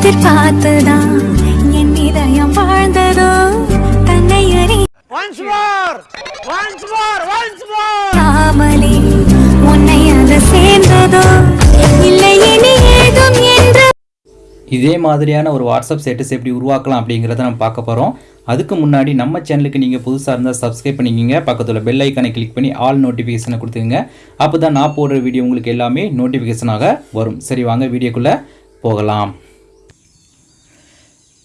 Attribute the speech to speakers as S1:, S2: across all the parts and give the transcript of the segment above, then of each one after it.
S1: எதிர்பார்த்துதான் என் இதயம் வாழ்ந்ததோ? தன்னை அறியாமலே உன்னை அது சேர்ந்ததோ? இல்லை இனி ஏதும் என்று
S2: இதே மாதிரியான ஒரு வாட்ஸ்அப் ஸ்டேட்டஸ் எப்படி உருவாக்கலாம் அப்படிங்கிறத நம்ம பார்க்க போகிறோம் அதுக்கு முன்னாடி நம்ம சேனலுக்கு நீங்கள் புதுசாக இருந்தால் சப்ஸ்கிரைப் பண்ணிக்கிங்க. பக்கத்தில் பெல் ஐக்கானை கிளிக் பண்ணி ஆல் நோட்டிஃபிகேஷனை கொடுத்துங்க அப்போ தான் நான் போடுற வீடியோ உங்களுக்கு எல்லாமே நோட்டிஃபிகேஷனாக வரும். சரி வாங்க வீடியோக்குள்ளே போகலாம்.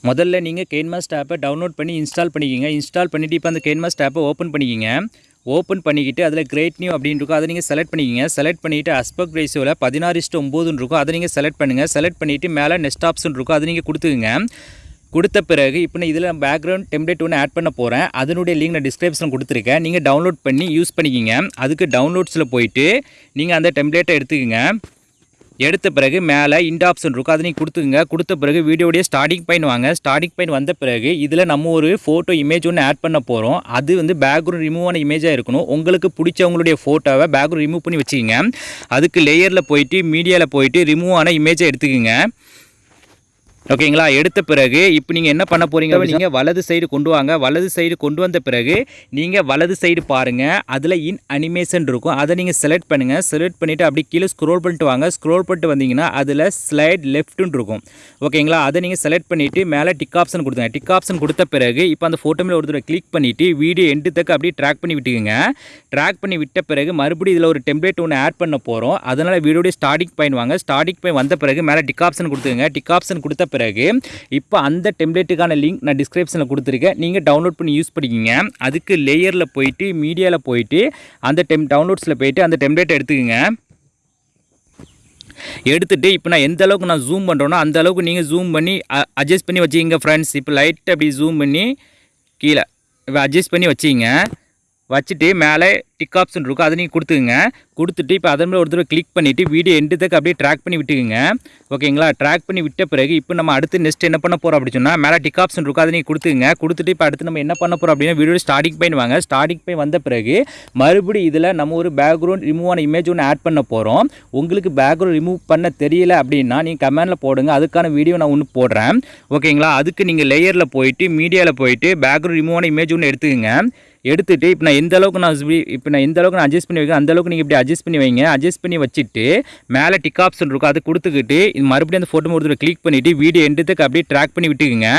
S2: முதல்ல நீங்கள் கெயின்மாஸ்ட் ஆப்பை டவுன்லோட் பண்ணி இன்ஸ்டால் பண்ணிக்கிங்க. இன்ஸ்டால் பண்ணிவிட்டு இப்போ அந்த கெயின்மாஸ்ட் ஆப்பை ஓப்பன் பண்ணிக்கிங்க. ஓப்பன் பண்ணிக்கிட்டு அதில் கிரேட் நியூ அப்படின்னு இருக்கும். அதை நீங்கள் செலக்ட் பண்ணிக்கிங்க. செலக்ட் பண்ணிவிட்டு அஸ்பெக்ட் ரேஷியோவில் பதினாறு இஸ்ட்டு ஒம்போதுன்னு இருக்கும். அதை நீங்கள் செலக்ட் பண்ணுங்கள் செலக்ட் பண்ணிவிட்டு மேலே நெக்ஸ்ட் ஆப்ஷன் இருக்கும். அதை நீங்கள் கொடுத்துக்குங்க. கொடுத்த பிறகு இப்போ நான் இதில் பேக்ரவுண்ட் டெம்ப்ளேட் ஒன்று ஆட் பண்ண போகிறேன் அதனுடைய லிங்க் நான் டிஸ்கிரிப்ஷன் கொடுத்துருக்கேன். நீங்கள் டவுன்லோட் பண்ணி யூஸ் பண்ணிக்கிங்க. அதுக்கு டவுன்லோட்ஸில் போயிட்டு நீங்கள் அந்த டெம்ப்ளேட்டை எடுத்துக்கங்க. எடுத்த பிறகு மேலே இண்ட் ஆப்ஷன் இருக்கும் அதை நீங்கள் கொடுத்துங்க கொடுத்த பிறகு வீடியோடைய ஸ்டார்டிங் பாயிண்ட் வாங்க. ஸ்டார்டிங் பாயிண்ட் வந்த பிறகு இதில் நம்ம ஒரு ஃபோட்டோ இமேஜ் ஒன்று ஆட் பண்ண போகிறோம் அது வந்து பேக்ரவுண்ட் ரிமூவ் ஆன இமேஜாக இருக்கணும். உங்களுக்கு பிடிச்சவங்களுடைய ஃபோட்டோவை பேக்ரவுண்ட் ரிமூவ் பண்ணி வச்சுக்கோங்க. அதுக்கு லேயரில் போயிட்டு மீடியாவில் போயிட்டு ரிமூவ் ஆன இமேஜை எடுத்துக்கோங்க. ஓகேங்களா? எடுத்த பிறகு இப்போ நீங்கள் என்ன பண்ண போகிறீங்க நீங்கள் வலது சைடு கொண்டு வாங்க. வலது சைடு கொண்டு வந்த பிறகு நீங்கள் வலது சைடு பாருங்கள் அதில் இன் அனிமேஷன் இருக்கும். அதை நீங்கள் செலக்ட் பண்ணுங்கள் செலக்ட் பண்ணிவிட்டு அப்படி கீழே ஸ்க்ரோல் பண்ணிட்டு வாங்க. ஸ்க்ரோல் பண்ணிட்டு வந்தீங்கன்னா அதில் ஸ்லைட் லெஃப்ட்டுன்னு இருக்கும். ஓகேங்களா? அதை நீங்கள் செலக்ட் பண்ணிவிட்டு மேலே டிக் ஆப்ஷன் கொடுத்துங்க டிக் ஆப்ஷன் கொடுத்த பிறகு இப்போ அந்த ஃபோட்டோ மேலே ஒரு தடவை கிளிக் பண்ணிவிட்டு வீடியோ எண்டு தக்க அப்படியே ட்ராக் பண்ணி விட்டுக்குங்க. ட்ராக் பண்ணி விட்ட பிறகு மறுபடியும் இதில் ஒரு டெம்ப்ளேட் ஒன்று ஆட் பண்ண போகிறோம் அதனால் வீடியோடைய ஸ்டார்டிங் பாயிண்ட் வாங்க. ஸ்டார்டிங் பாயிண்ட் வந்த பிறகு மேலே டிக் ஆப்ஷன் கொடுத்துங்க டிக் ஆப்ஷன் கொடுத்த பிறகு இப்போ அந்த டெம்ப்ளேட்டுக்கான லிங்க் நான் டிஸ்கிரிப்ஷனில் கொடுத்துருக்கேன். நீங்கள் டவுன்லோட் பண்ணி யூஸ் பண்ணிக்கிங்க. அதுக்கு லேயரில் போயிட்டு மீடியாவில் போயிட்டு அந்த டெம் டவுன்லோட்ஸில் போயிட்டு அந்த டெம்ப்ளேட் எடுத்துக்கோங்க. எடுத்துகிட்டு இப்போ நான் எந்த அளவுக்கு நான் ஜூம் பண்ணுறேனோ அந்த அளவுக்கு நீங்கள் ஜூம் பண்ணி அட்ஜஸ்ட் பண்ணி வச்சுக்கிங்க ஃப்ரெண்ட்ஸ் இப்போ லைட் அப்படி ஜூம் பண்ணி கீழே. இப்போ அட்ஜஸ்ட் பண்ணி வச்சுக்கிங்க. வச்சுட்டு மேலே டிக் ஆப்ஷன் இருக்கும் அதை நீங்கள் கொடுத்துக்குங்க. கொடுத்துட்டு இப்போ அதன் மேலே ஒரு தடவை கிளிக் பண்ணிவிட்டு வீடியோ எண்டுத்துக்கு அப்படியே ட்ராக் பண்ணி விட்டுக்குங்க. ஓகேங்களா ட்ராக் பண்ணி விட்ட பிறகு இப்போ நம்ம அடுத்து நெக்ஸ்ட் என்ன பண்ண போகிறோம் அப்படின்னு சொன்னால் மேலே டிக் ஆப்ஷன் இருக்கும் அதை நீங்கள் கொடுத்துங்க கொடுத்துட்டு இப்போ அடுத்து நம்ம என்ன பண்ண போகிறோம் அப்படின்னா வீடியோ ஸ்டார்டிங் பாயிண்ட் வாங்க. ஸ்டார்டிங் பாயிண்ட் வந்த பிறகு மறுபடியும் இதில் நம்ம ஒரு பேக்ரவுண்ட் ரிமூவ் ஆன இமேஜ் ஒன்று ஆட் பண்ண போகிறோம் உங்களுக்கு பேக்ரவுண்ட் ரிமூவ் பண்ண தெரியல அப்படின்னா நீங்கள் கமெண்டில் போடுங்க. அதுக்கான வீடியோ நான் ஒன்று போடுறேன். ஓகேங்களா அதுக்கு நீங்கள் லேயரில் போயிட்டு மீடியாவில் போயிட்டு பேக்ரவுண்ட் ரிமூவ் ஆன இமேஜ் ஒன்று எடுத்துக்கங்க. எடுத்துகிட்டு இப்போ நான் எந்த அளவுக்கு நான் இப்போ நான் எந்த அளவுக்கு நான் அட்ஜஸ்ட் பண்ணி வைக்கிறேன் அந்த அளவுக்கு நீங்கள் இப்படி அட்ஜஸ்ட் பண்ணி வைங்க. அட்ஜஸ்ட் பண்ணி வச்சுட்டு மேலே டிக் ஆப்ஷன் இருக்கும் அது கொடுத்துக்கிட்டு இது மறுபடியும் அந்த ஃபோட்டோ ஒரு கிளிக் பண்ணிவிட்டு வீடியோ எண்டுத்துக்கு அப்படியே ட்ராக் பண்ணி விட்டுக்குங்க.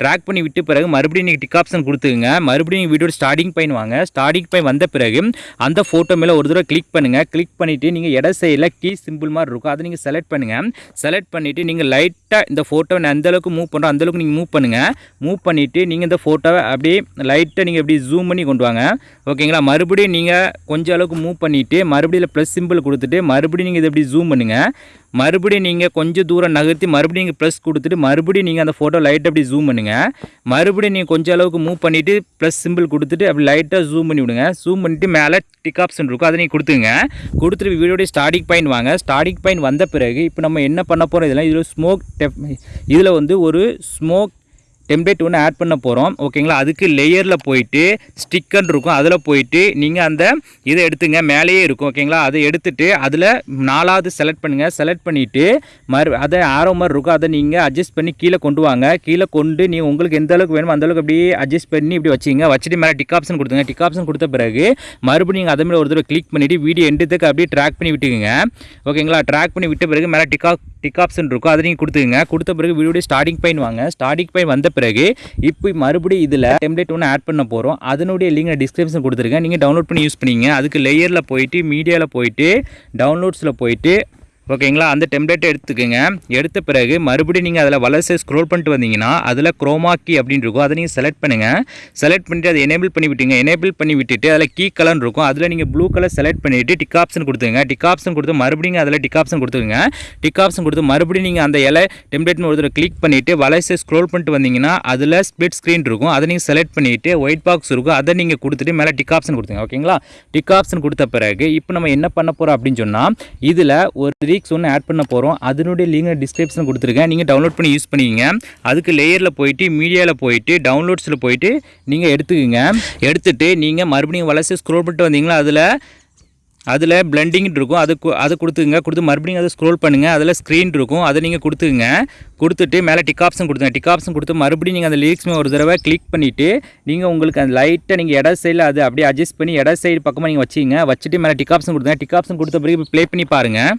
S2: ட்ராக் பண்ணி விட்டு பிறகு மறுபடியும் நீங்கள் டிக் ஆப்ஷன் கொடுத்துக்குங்க. மறுபடியும் நீங்கள் வீடியோ ஸ்டார்டிங் பாயிண்ட் வாங்க. ஸ்டார்டிங் பாயிண்ட் வந்த பிறகு அந்த ஃபோட்டோ மேலே ஒரு தடவை கிளிக் பண்ணுங்கள் கிளிக் பண்ணிவிட்டு நீங்கள் இட சைடில் கீ சிம்பிள் மாதிரி இருக்கும் அதை நீங்கள் செலக்ட் பண்ணுங்கள் செலக்ட் பண்ணிவிட்டு நீங்கள் லைட்டாக இந்த ஃபோட்டோவை நான் எந்தளவுக்கு மூவ் பண்ணுறோம் அந்தளவுக்கு நீங்கள் மூவ் பண்ணுங்கள் மூவ் பண்ணிவிட்டு நீங்கள் இந்த ஃபோட்டோவை அப்படியே லைட்டாக நீங்கள் எப்படி ஜூம் பண்ணி கொண்டு வாங்க ஓகேங்களா? மறுபடியும் நீங்கள் கொஞ்சம் அளவுக்கு மூவ் பண்ணிவிட்டு மறுபடியும் ப்ளஸ் சிம்பிள் கொடுத்துட்டு மறுபடியும் நீங்கள் இதை எப்படி ஜூம் பண்ணுங்கள் மறுபடியும் நீங்கள் கொஞ்சம் தூரம் நகர்த்தி மறுபடியும் நீங்கள் ப்ளஸ் கொடுத்துட்டு மறுபடியும் நீங்கள் அந்த ஃபோட்டோ லைட்டை அப்படி ஜூம் பண்ணுங்கள் மறுபடியும் நீங்கள் கொஞ்சம் அளவுக்கு மூவ் பண்ணிவிட்டு ப்ளஸ் சிம்பிள் கொடுத்துட்டு அப்படி லைட்டாக ஜூம் பண்ணி விடுங்க. ஜூம் பண்ணிவிட்டு மேலே டிக் ஆப்ஷன் இருக்கும் அதை நீங்கள் கொடுத்துங்க கொடுத்துட்டு வீடியோடைய ஸ்டார்டிங் பாயிண்ட் வாங்க. ஸ்டார்டிங் பாயிண்ட் வந்த பிறகு இப்போ நம்ம என்ன பண்ண போகிறோம் இதெல்லாம் இதில் ஸ்மோக் டெப் இதில் வந்து ஒரு ஸ்மோக் டெம்ப்ளேட் ஒன்று ஆட் பண்ண போகிறோம் ஓகேங்களா அதுக்கு லேயரில் போயிட்டு ஸ்டிக்கர் இருக்கும். அதில் போயிட்டு நீங்கள் அந்த இதை எடுத்துங்க. மேலேயே இருக்கும். ஓகேங்களா அதை எடுத்துகிட்டு அதில் நாலாவது செலக்ட் பண்ணுங்கள் செலக்ட் பண்ணிவிட்டு மறு அதை ஆரோ மாதிரி இருக்கும். அதை நீங்கள் அட்ஜஸ்ட் பண்ணி கீழே கொண்டு வாங்க. கீழே கொண்டு நீங்கள் உங்களுக்கு எந்த அளவுக்கு வேணுமோ அந்த அளவுக்கு அப்படியே அட்ஜஸ்ட் பண்ணி இப்படி வச்சிங்க. வச்சுட்டு மேலே டிக் ஆப்ஷன் கொடுத்துங்க. டிக் ஆப்ஷன் கொடுத்த பிறகு மறுபடியும் நீங்கள் அதை மேலே ஒரு தடவை கிளிக் பண்ணிவிட்டு வீடியோ எண்டுத்துக்கு அப்படியே ட்ராக் பண்ணி விட்டுக்குங்க. ஓகேங்களா ட்ராக் பண்ணி விட்ட பிறகு மேலே டிக் டிக் ஆப்ஷன் இருக்கும். அதை நீங்கள் கொடுத்துங்க கொடுத்த பிறகு வீடியோ ஸ்டார்டிங் பாயிண்ட் வாங்க. ஸ்டார்டிங் பாயிண்ட் வந்த பிறகு இப்போ மறுபடியும் இதில் டெம்ப்ளேட் ஒன்று ஆட் பண்ண போகிறோம் அதனுடைய லிங்க் நான் டிஸ்கிரிப்ஷன் கொடுத்துருக்கேன். நீங்கள் டவுன்லோட் பண்ணி யூஸ் பண்ணிங்க. அதுக்கு லேயரில் போயிட்டு மீடியாவில் போயிட்டு டவுன்லோட்ஸில் போயிட்டு ஓகேங்களா? அந்த டெம்ப்ளேட்டை எடுத்துக்கோங்க. எடுத்த பிறகு மறுபடியும் நீங்கள் அதில் வலசை ஸ்க்ரோல் பண்ணிட்டு வந்தீங்கன்னா அதில் குரோமாக்கி அப்படின்னு இருக்கும். அதை நீங்கள் செலக்ட் பண்ணுங்கள் செலக்ட் பண்ணிட்டு அதை எனேபிள் பண்ணி விட்டுங்க எனேபிள் பண்ணி விட்டுட்டு அதில் கீ கலர் இருக்கும். அதில் நீங்கள் ப்ளூ கலர் செலக்ட் பண்ணிவிட்டு டிக் ஆப்ஷன் கொடுத்துங்க டிக் ஆப்ஷன் கொடுத்து மறுபடியும் அதில் டிக் ஆப்ஷன் கொடுத்துங்க டிக் ஆப்ஷன் கொடுத்து மறுபடியும் நீங்கள் அந்த இலை டெம்ப்ளேட்னு ஒரு கிளிக் பண்ணிவிட்டு வலசை ஸ்க்ரோல் பண்ணிட்டு வந்தீங்கன்னா அதில் ஸ்பிளிட் ஸ்க்ரீன் இருக்கும். அதை நீங்கள் செலக்ட் பண்ணிவிட்டு ஒயிட் பாக்ஸ் இருக்கும். அதை நீங்கள் கொடுத்துட்டு மேலே டிக் ஆப்ஷன் கொடுத்துங்க ஓகேங்களா? டிக் ஆப்ஷன் கொடுத்த பிறகு இப்போ நம்ம என்ன பண்ண போகிறோம் அப்படின்னு சொன்னால் இதில் ஒரு லிரிக்ஸ் ஒன்று ஆட் பண்ண போகிறோம் அதனுடைய லிங்க் டிஸ்கிரிப்ஷன் கொடுத்துருக்கேன். நீங்கள் டவுன்லோட் பண்ணி யூஸ் பண்ணிக்கங்க. அதுக்கு லேயரில் போயிட்டு மீடியாவில் போயிட்டு டவுன்லோட்ஸில் போயிட்டு நீங்கள் எடுத்துக்கோங்க. எடுத்துகிட்டு நீங்கள் மறுபடியும் வளர்ச்சி ஸ்க்ரோல் பண்ணிட்டு வந்தீங்களா அதில் அதில் பிளண்டிங் இருக்கும். அது கு- கொடுத்துங்க கொடுத்து மறுபடியும் அதை ஸ்க்ரோல் பண்ணுங்கள் அதில் ஸ்க்ரீன் இருக்கும். அதை நீங்கள் கொடுத்துங்க கொடுத்துட்டு மேலே டிக் ஆப்ஷன் கொடுத்துங்க டிக் ஆப்ஷன் கொடுத்து மறுபடியும் நீங்கள் அந்த லிரிக்ஸ் ஒரு தடவை கிளிக் பண்ணிவிட்டு நீங்கள் உங்களுக்கு அந்த லைட்டை நீங்கள் இட சைடில் அது அப்படியே அட்ஜஸ்ட் பண்ணி இட சைடு பக்கமாக நீங்கள் வச்சிங்க வச்சுட்டு மேலே டிக் ஆப்ஷன் கொடுத்துங்க டிக் ஆப்ஷன் கொடுத்த பிறகு ப்ளே பண்ணி பாருங்கள்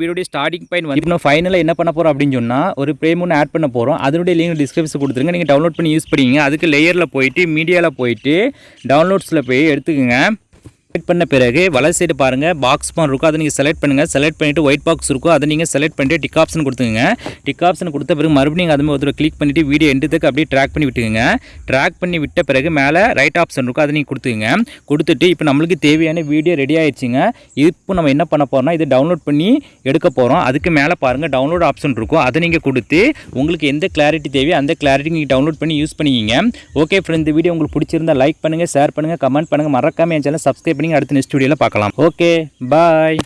S2: வீடியோடைய ஸ்டார்டிங் பாயிண்ட் வந்து இப்போ ஃபைனலாக என்ன பண்ண போகிறோம் அப்படின்னு சொன்னால் ஒரு ப்ரேம் ஒன்று ஆட் பண்ண போகிறோம் அதனுடைய லிங்க் டிஸ்கிரிப்ஷன் கொடுத்துருங்க. நீங்கள் டவுன்லோட் பண்ணி யூஸ் பண்ணிங்க அதுக்கு லேயரில் போயிட்டு மீடியாவில் போயிட்டு டவுன்லோட்ஸில் போய் எடுத்துக்கோங்க. செலக்ட் பண்ண பிறகு வலது சைடு பாருங்கள் பாக்ஸ் பான் இருக்கும். அதை நீங்கள் செலக்ட் பண்ணுங்கள் செலக்ட் பண்ணிவிட்டு ஒயிட் பாக்ஸ் இருக்கும். அதை நீங்கள் செலக்ட் பண்ணிட்டு டிக் ஆப்ஷன் கொடுத்துங்க டிக் ஆப்ஷன் கொடுத்த பிறகு மறுபடியும் நீங்கள் அதுமாதிரி மாதிரி கிளிக் பண்ணிவிட்டு வீடியோ எண்டுத்துக்கு அப்படியே ட்ராக் பண்ணி விட்டுங்க ட்ராக் பண்ணி விட்ட பிறகு மேலே ரைட் ஆப்ஷன் இருக்கும். அதை நீங்கள் கொடுத்துங்க கொடுத்துட்டு இப்போ நம்மளுக்கு தேவையான வீடியோ ரெடி ஆயிடுச்சுங்க. இப்போ நம்ம என்ன பண்ண போகிறோம்னா இதை டவுன்லோட் பண்ணி எடுக்க போகிறோம் அதுக்கு மேலே பாருங்கள் டவுன்லோட் ஆப்ஷன் இருக்கும். அதை நீங்கள் கொடுத்து உங்களுக்கு எந்த கிளாரிட்டி தேவையோ அந்த கிளாரிட்டி நீங்கள் டவுன்லோட் பண்ணி யூஸ் பண்ணிக்கிங்க. ஓகே ஃப்ரெண்ட் இந்த வீடியோ உங்களுக்கு பிடிச்சிருந்தா லைக் பண்ணுங்கள் ஷேர் பண்ணுங்கள் கமெண்ட் பண்ணுங்கள் மறக்காம என் சேனல் சப்ஸ்கிரைப் பண்ணி அடுத்த நெக்ஸ்ட் வீடியோவில் பார்க்கலாம். Okay bye